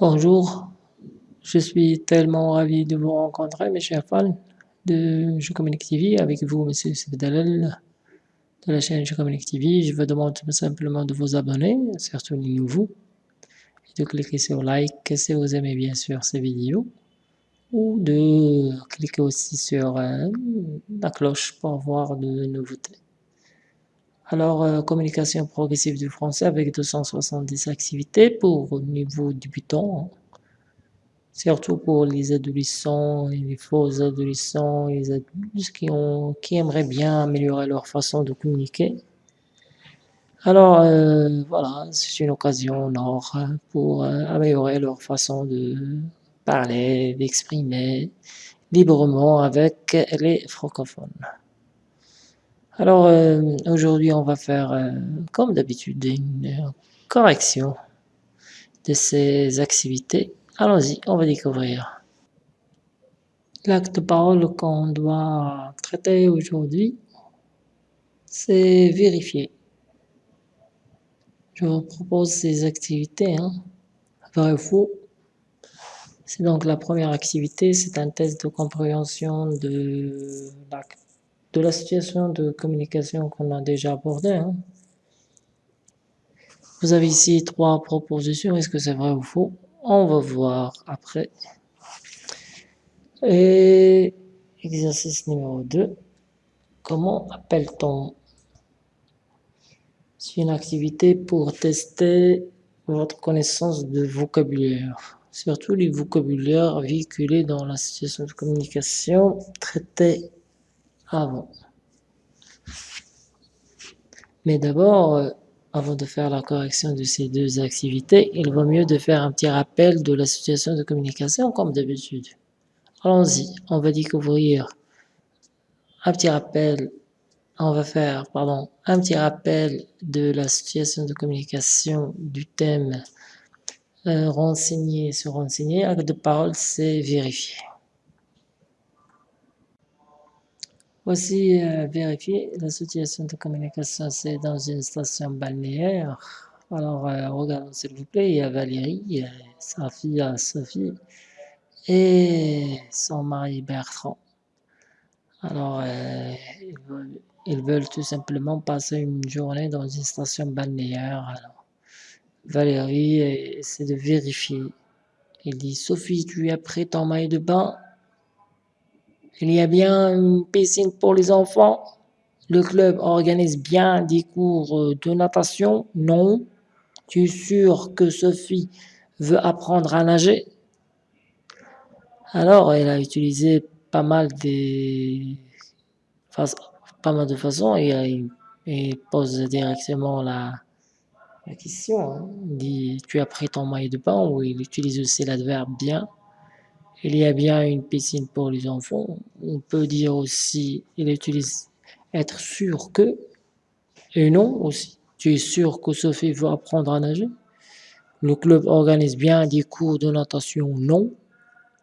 Bonjour, je suis tellement ravi de vous rencontrer mes chers fans de Je Communique TV, avec vous Monsieur Sebdalel de la chaîne Je Communique TV. Je vous demande simplement de vous abonner, surtout les nouveaux, et de cliquer sur like si vous aimez bien sûr ces vidéos, ou de cliquer aussi sur euh, la cloche pour voir de nouveautés. Alors, euh, communication progressive du français avec 270 activités pour niveau débutant, surtout pour les adolescents et les faux adolescents, les adultes qui, ont, qui aimeraient bien améliorer leur façon de communiquer. Alors, euh, voilà, c'est une occasion or pour euh, améliorer leur façon de parler, d'exprimer librement avec les francophones. Alors euh, aujourd'hui on va faire euh, comme d'habitude une correction de ces activités. Allons-y, on va découvrir. L'acte parole qu'on doit traiter aujourd'hui, c'est vérifier. Je vous propose ces activités, hein, vrai ou faux? C'est donc la première activité, c'est un test de compréhension de l'acte de la situation de communication qu'on a déjà abordée. Hein. Vous avez ici trois propositions, est-ce que c'est vrai ou faux? On va voir après. Et exercice numéro 2, comment appelle-t-on C'est une activité pour tester votre connaissance de vocabulaire, surtout les vocabulaires véhiculés dans la situation de communication traitée avant. Mais d'abord, euh, avant de faire la correction de ces deux activités, il vaut mieux de faire un petit rappel de la situation de communication comme d'habitude. Allons-y, on va découvrir un petit rappel, on va faire, pardon, un petit rappel de la situation de communication du thème euh, renseigner, se renseigner, acte de parole, c'est vérifier. Voici euh, vérifier la situation de communication, c'est dans une station balnéaire. Alors, euh, regardons s'il vous plaît, il y a Valérie, sa fille Sophie et son mari Bertrand. Alors, euh, ils, veulent, tout simplement passer une journée dans une station balnéaire. Alors, Valérie essaie de vérifier. Il dit, Sophie, tu as pris ton maillot de bain? Il y a bien une piscine pour les enfants. Le club organise bien des cours de natation. Non. Tu es sûr que Sophie veut apprendre à nager? Alors, elle a utilisé pas mal, des... pas mal de façons et, et pose directement la, la question. Hein. Il dit, tu as pris ton maillot de bain ou il utilise aussi l'adverbe bien? Il y a bien une piscine pour les enfants. On peut dire aussi, il utilise être sûr que, et non aussi. Tu es sûr que Sophie veut apprendre à nager Le club organise bien des cours de natation Non.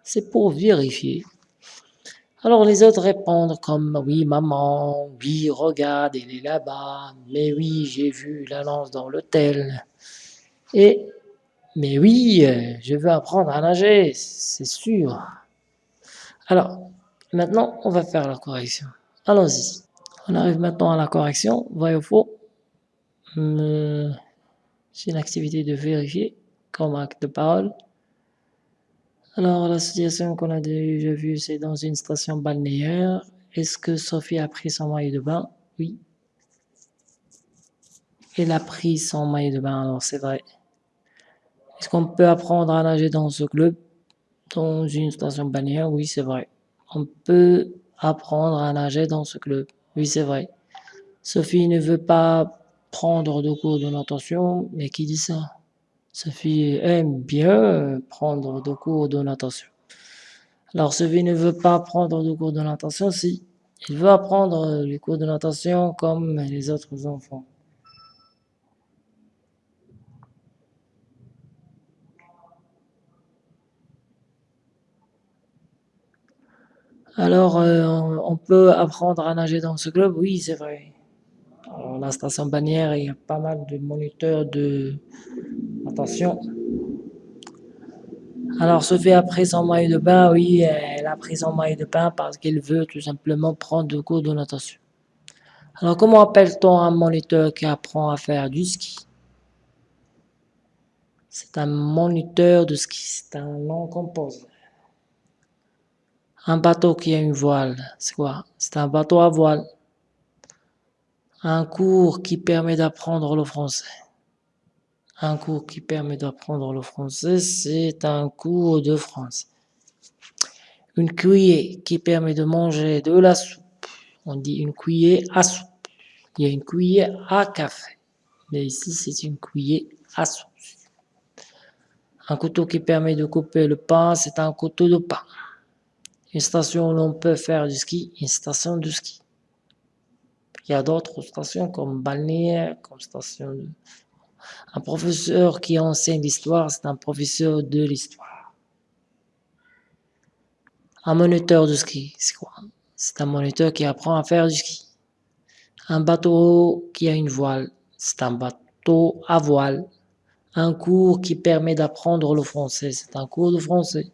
C'est pour vérifier. Alors les autres répondent comme « Oui maman, oui regarde, il est là-bas, mais oui j'ai vu l'annonce dans l'hôtel » et mais oui, euh, je veux apprendre à nager, c'est sûr. Alors, maintenant, on va faire la correction. Allons-y. On arrive maintenant à la correction, vrai ou faux. C'est une activité de vérifier comme acte de parole. Alors, la situation qu'on a déjà vue, c'est dans une station balnéaire. Est-ce que Sophie a pris son maillot de bain? Oui. Elle a pris son maillot de bain, alors c'est vrai. Est-ce qu'on peut apprendre à nager dans ce club Dans une station balnéaire? Oui, c'est vrai. On peut apprendre à nager dans ce club. Oui, c'est vrai. Sophie ne veut pas prendre de cours de natation, mais qui dit ça? Sophie aime bien prendre de cours de natation. Alors, Sophie ne veut pas prendre de cours de natation, si. Il veut apprendre les cours de natation comme les autres enfants. Alors, euh, on peut apprendre à nager dans ce club Oui, c'est vrai. Alors, la station bannière, il y a pas mal de moniteurs de natation. Alors Sophie a pris son maillot de bain, oui, elle a pris son maillot de bain parce qu'elle veut tout simplement prendre de cours de natation. Alors comment appelle-t-on un moniteur qui apprend à faire du ski? C'est un moniteur de ski, c'est un nom composé. Un bateau qui a une voile, c'est quoi? C'est un bateau à voile. Un cours qui permet d'apprendre le français. Un cours qui permet d'apprendre le français, c'est un cours de français. Une cuillère qui permet de manger de la soupe. On dit une cuillère à soupe. Il y a une cuillère à café. Mais ici, c'est une cuillère à soupe. Un couteau qui permet de couper le pain, c'est un couteau de pain. Une station où l'on peut faire du ski, une station de ski. Il y a d'autres stations comme balnéaire, comme station de un professeur qui enseigne l'histoire, c'est un professeur de l'histoire. Un moniteur de ski, c'est quoi? C'est un moniteur qui apprend à faire du ski. Un bateau qui a une voile, c'est un bateau à voile. Un cours qui permet d'apprendre le français, c'est un cours de français.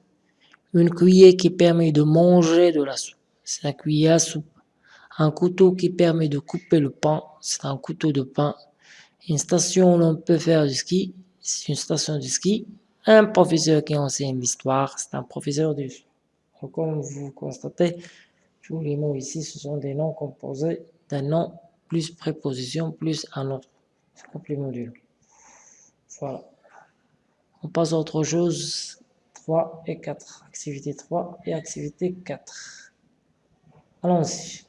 Une cuillère qui permet de manger de la soupe, c'est un cuillère à soupe. Un couteau qui permet de couper le pain, c'est un couteau de pain. Une station où l'on peut faire du ski, c'est une station de ski. Un professeur qui enseigne l'histoire, c'est un professeur de Comme vous constatez, tous les mots ici, ce sont des noms composés d'un nom plus préposition plus un autre. complément du. Voilà. On passe à autre chose. 3 et 4. Activité 3 et activité 4. Allons-y.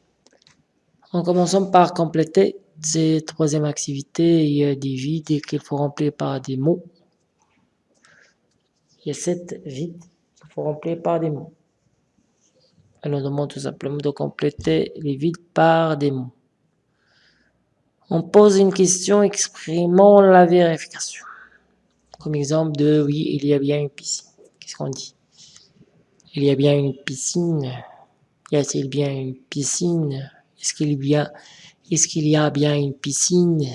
En commençant par compléter cette troisième activité, il y a des vides qu'il faut remplir par des mots. Il y a sept vides qu'il faut remplir par des mots. Elle nous demande tout simplement de compléter les vides par des mots. On pose une question exprimant la vérification. Comme exemple de oui, il y a bien une piscine. Qu'on dit Il y a bien une piscine. Y a-t-il bien une piscine? Est-ce qu'il y a qu'il y a bien une piscine?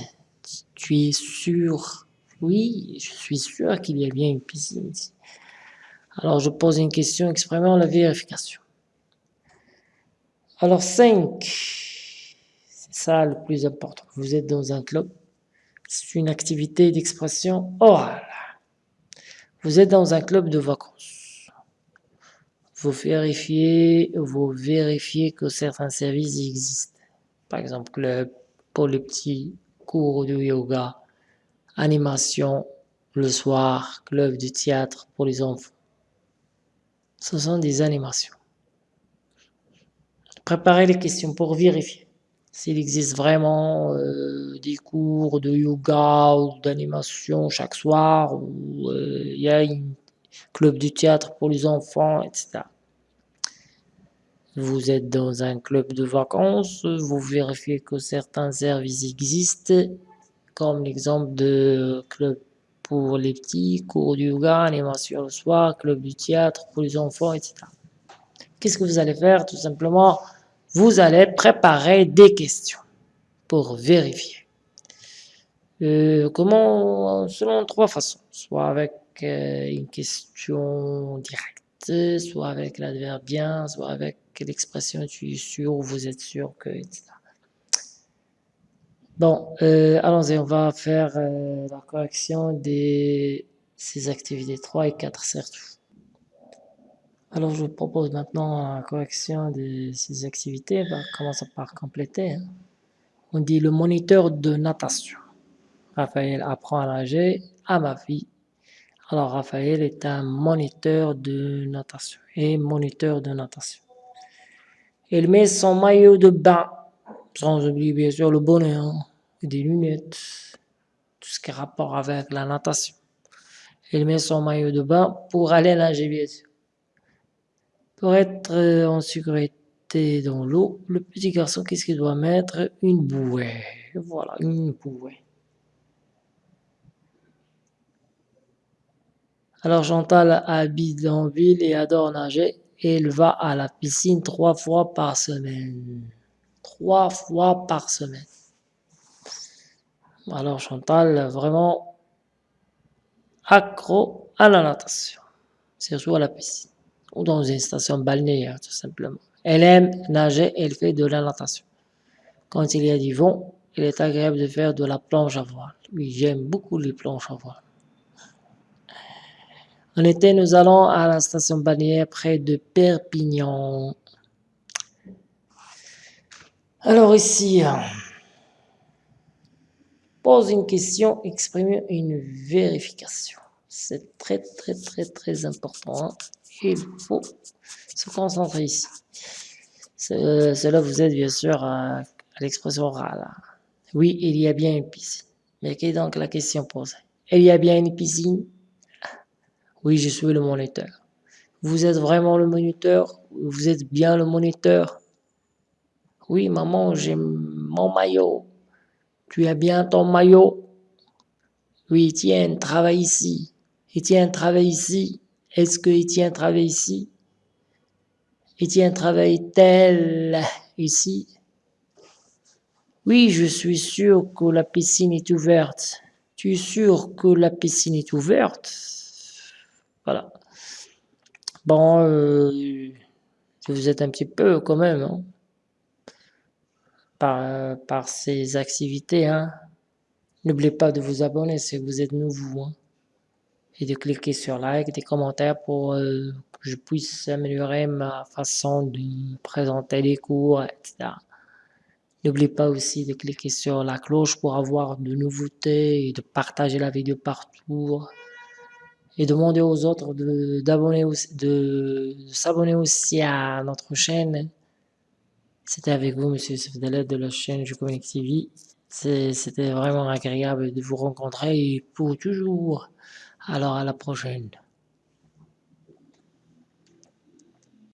Tu es sûr? Oui, je suis sûr qu'il y a bien une piscine Alors je pose une question exprimant la vérification. Alors 5, c'est ça le plus important. Vous êtes dans un club, c'est une activité d'expression orale. Vous êtes dans un club de vacances. Vous vérifiez, vous vérifiez que certains services existent par exemple club pour les petits, cours de yoga, animation le soir, club de théâtre pour les enfants. Ce sont des animations. Préparez les questions pour vérifier s'il existe vraiment euh, des cours de yoga ou d'animation chaque soir, ou euh, il y a un club de théâtre pour les enfants, etc. Vous êtes dans un club de vacances, vous vérifiez que certains services existent, comme l'exemple de club pour les petits, cours de yoga, animation le soir, club du théâtre pour les enfants, etc. Qu'est-ce que vous allez faire Tout simplement, vous allez préparer des questions pour vérifier. Euh, comment Selon trois façons. Soit avec euh, une question directe, soit avec l'adverbe bien, soit avec l'expression tu es sûr ou vous êtes sûr que, etc. Bon, euh, allons-y, on va faire la correction de ces activités 3 et 4 surtout. Alors je vous propose maintenant la correction de ces activités. On va commencer par compléter. Hein. On dit le moniteur de natation. Raphaël apprend à nager à ma fille. Alors Raphaël est un moniteur de natation et moniteur de natation. Elle met son maillot de bain, sans oublier bien sûr le bonnet, hein, des lunettes, tout ce qui a rapport avec la natation. Elle met son maillot de bain pour aller nager bien sûr. Pour être euh, en sécurité dans l'eau, le petit garçon, qu'est-ce qu'il doit mettre? Une bouée. Voilà, une bouée. Alors Chantal habite en ville et adore nager elle va à la piscine trois fois par semaine. Trois fois par semaine. Alors Chantal, vraiment accro à la natation. surtout à la piscine, ou dans une station balnéaire tout simplement. Elle aime nager, elle fait de la natation. Quand il y a du vent, il est agréable de faire de la planche à voile. Oui, j'aime beaucoup les planches à voile. En été, nous allons à la station balnéaire près de Perpignan. Alors ici, pose une question, exprime une vérification. C'est très très très très important. Hein. Il faut se concentrer ici. Cela vous aide bien sûr à, l'expression orale. Oui, il y a bien une piscine. Mais quelle est donc la question posée? Il y a bien une piscine? Oui, je suis le moniteur. Vous êtes vraiment le moniteur? Vous êtes bien le moniteur? Oui, maman, j'ai mon maillot. Tu as bien ton maillot? Oui, tiens, travaille ici. Etienne travaille ici. Est-ce que Etienne travaille ici? Etienne travaille-t-elle ici? Oui, je suis sûr que la piscine est ouverte. Tu es sûr que la piscine est ouverte? Voilà. Bon, euh, vous êtes un petit peu quand même, hein, par, par ces activités. Hein. N'oubliez pas de vous abonner si vous êtes nouveau. Hein et de cliquer sur like, des commentaires pour euh, que je puisse améliorer ma façon de présenter les cours, etc. N'oubliez pas aussi de cliquer sur la cloche pour avoir de nouveautés et de partager la vidéo partout. Et demander aux autres de, s'abonner aussi à notre chaîne. C'était avec vous, Monsieur Sefdalet de la chaîne Je Communique TV. C'était vraiment agréable de vous rencontrer pour toujours. Alors à la prochaine.